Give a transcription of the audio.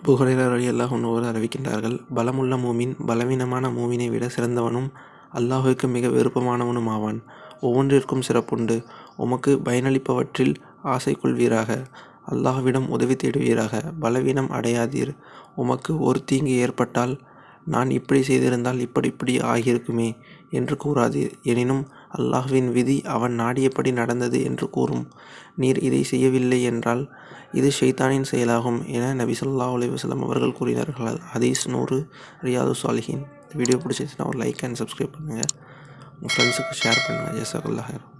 Abu அல்லாஹ் ஒன்று அன்ஹு அறிவிக்கின்றார்கள் பலமுள்ள மூமின் பலவீனமான மூமினை விட சிறந்தவனும் அல்லாஹுக்கு மிக விருப்பமானவனும் ஆவான். ஒவ்வொன்றிற்கும் சிறப்புண்டு. உமக்கு பயனளிப்பவற்றில் ஆசை கொள்வீராக. அல்லாஹ்விடம் உதவி தேடுவீராக. பலவீனம் அடையாதீர். உமக்கு ஒரு தீங்கு ஏற்பட்டால் நான் இப்படி செய்திருந்தால் இப்படி இப்படி ஆகியிருக்குமே என்று கூறாதீர். எனினும் அல்லாஹ்வின் விதி அவன் நாடியபடி நடந்தது என்று கூறும். நீர் இதை செய்யவில்லை என்றால் இது ஷைத்தானின் செயலாகும் என நபி சொல்லா அலைஹி அவர்கள் கூறினார்கள். ஹதீஸ் நூறு ரியாது சாலிஹின் வீடியோ பிடிச்சிருந்துச்சுன்னா ஒரு லைக் அண்ட் சப்ஸ்கிரைப் பண்ணுங்கள் உங்கள் ஃப்ரெண்ட்ஸுக்கு ஷேர் பண்ணுங்கள் ஜஸாக்கல்லாஹ்